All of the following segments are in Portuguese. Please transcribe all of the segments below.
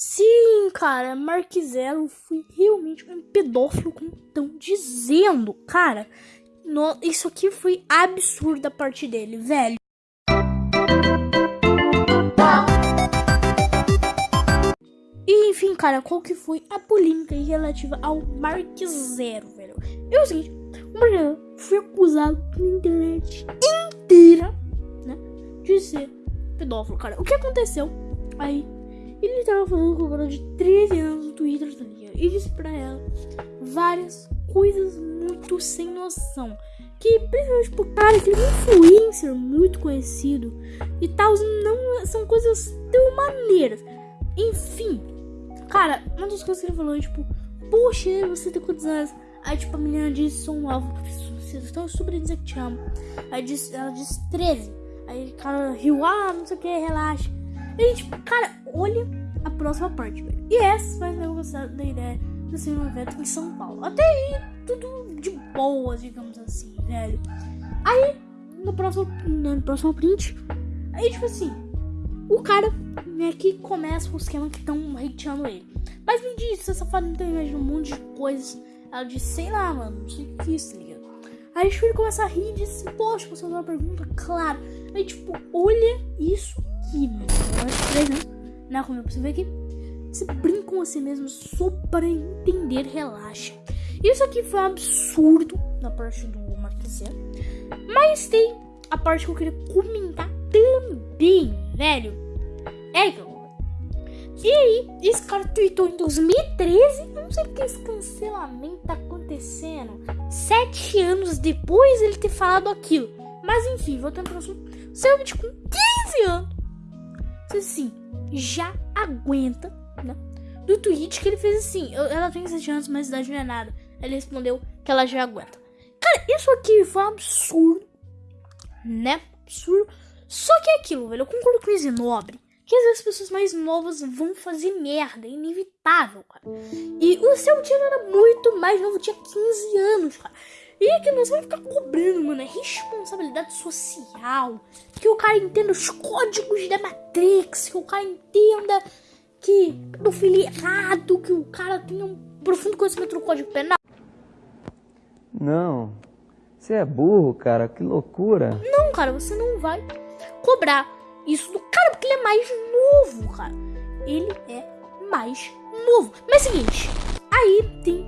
Sim, cara, Mark Zero foi realmente um pedófilo, como estão dizendo. Cara, no, isso aqui foi absurdo da parte dele, velho. E enfim, cara, qual que foi a polêmica relativa ao Mark Zero, velho? É o seguinte, o Mark Zero foi acusado na internet inteira, né, de ser pedófilo, cara. O que aconteceu? Aí ele tava falando com uma garota de 13 anos no Twitter, tá ligado? E disse pra ela várias coisas muito sem noção. Que principalmente por cara que ele é um influencer muito conhecido e tal, não são coisas tão maneiras. Enfim, cara, uma das coisas que ele falou é tipo, poxa, você tem quantos anos? Aí tipo a menina disse, sou um alvo, vocês estão super dizer que te amo. Aí disse, ela disse 13. Aí o cara riu, ah, não sei o que, relaxa. E tipo, cara, olha a próxima parte, velho. E essa vai eu gostar da ideia de ser um evento em São Paulo. Até aí, tudo de boa, digamos assim, velho. Aí, no próximo, no próximo print, aí, tipo assim, o cara né, que começa o esquema que estão hateando ele. Mas me diz, essa safada não tem um monte de coisas. Ela disse, sei lá, mano, não sei o que é isso, tá ligado? Aí, tipo, ele começa a rir e diz, poxa, você fazer uma pergunta? Claro. Aí, tipo, olha isso Né, como você vê aqui. Brinca com você mesmo só para entender, relaxa. Isso aqui foi um absurdo da parte do Marquesiano. Mas tem a parte que eu queria comentar também, velho. É e aí, esse cara tweetou em 2013. Eu não sei porque esse cancelamento tá acontecendo. Sete anos depois ele ter falado aquilo. Mas enfim, voltando pro assunto. Selbit com 15 anos assim, já aguenta, né? Do tweet que ele fez assim, ela tem 7 anos, mas idade não é nada. Ele respondeu que ela já aguenta. Cara, isso aqui foi um absurdo, né? Absurdo. Só que é aquilo, velho, eu concordo com o Nobre. Que às as pessoas mais novas vão fazer merda, é inevitável, cara. E o seu tio era muito mais novo, tinha 15 anos, cara. E é que nós vamos ficar cobrando, mano, é responsabilidade social. Que o cara entenda os códigos da Matrix, que o cara entenda que pedofilia é errado, que o cara tenha um profundo conhecimento do código penal. Não, você é burro, cara, que loucura. Não, cara, você não vai cobrar isso do cara porque ele é mais novo, cara. Ele é mais novo. Mas é o seguinte, aí tem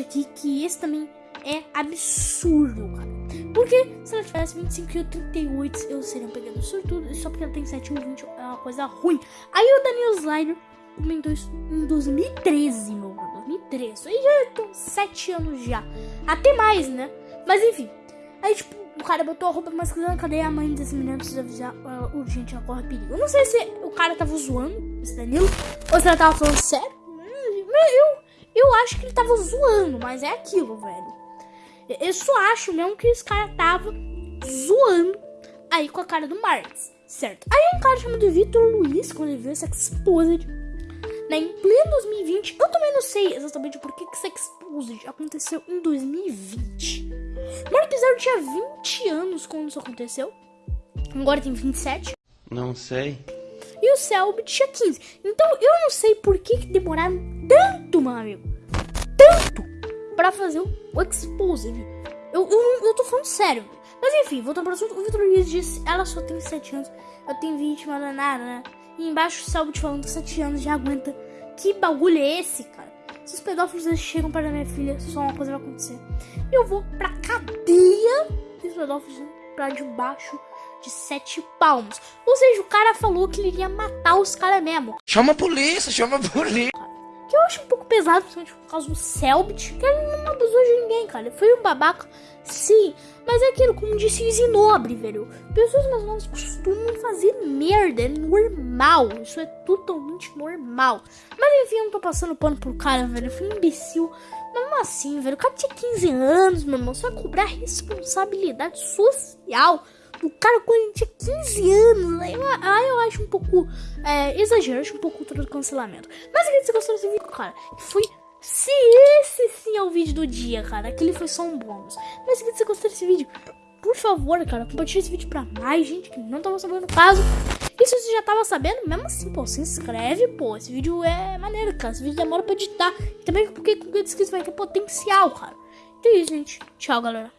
aqui que esse também é absurdo, cara. Porque se ela tivesse 25 e 38, eu seria um pegador sortudo. Só porque ela tem 7 ou 20 é uma coisa ruim. Aí o Daniel Slider comentou isso em 2013, meu mano. 2013. Aí já estão 7 anos já. Até mais, né? Mas enfim. Aí, tipo, o cara botou a roupa masculina. Cadê a mãe desse menino? Precisa avisar uh, urgente, ela corre perigo. Eu não sei se o cara tava zoando, esse Danilo, ou se ela tava falando sério. Eu, eu acho que ele tava zoando, mas é aquilo, velho. Eu só acho mesmo que esse cara tava zoando aí com a cara do Marx, certo? Aí um cara chamado Vitor Luiz, quando ele viu essa Exposed, né, em pleno 2020, eu também não sei exatamente por que essa Exposed aconteceu em 2020. Mark Zero tinha 20 anos quando isso aconteceu, agora tem 27. Não sei. E o Selbit tinha 15. Então eu não sei por que, que demoraram tanto, meu amigo. Tanto pra fazer o Exposed. Eu, eu, eu tô falando sério. Mas enfim, voltando pro assunto, o Vitor Luiz disse, ela só tem 7 anos, eu tenho 20, mas não é nada, né? E embaixo o Selbit falando que 7 anos já aguenta. Que bagulho é esse, cara? Se os pedófilos chegam para minha filha, só uma coisa vai acontecer. Eu vou pra cadeia dos pedófilos pra debaixo de sete palmos. Ou seja, o cara falou que ele ia matar os caras mesmo. Chama a polícia, chama a polícia. Que eu acho um pouco pesado, principalmente por causa do Selbit, que ele não abusou de ninguém, cara. Foi um babaca, sim. Mas é aquilo, como disse o Zinobre, velho. Pessoas mais novas costumam fazer merda, é normal. Isso é totalmente normal. Mas enfim, eu não tô passando pano pro cara, velho. Foi um imbecil. Mas assim, velho, o cara tinha 15 anos, meu irmão. Você vai cobrar responsabilidade social o cara quando ele tinha 15 anos. Aí eu, aí eu acho um pouco é, exagero, acho um pouco cultura do cancelamento. Mas se você gostou desse vídeo, cara, foi. Se é o vídeo do dia, cara, aquele foi só um bônus. Mas se você gostou desse vídeo, por favor, cara, compartilhe esse vídeo pra mais gente que não tava sabendo o caso. Isso você já tava sabendo? Mesmo assim, pô, se inscreve, pô. Esse vídeo é maneiro, cara. Esse vídeo demora pra editar. Também porque com o inscritos vai ter potencial, cara. Então é isso, gente. Tchau, galera.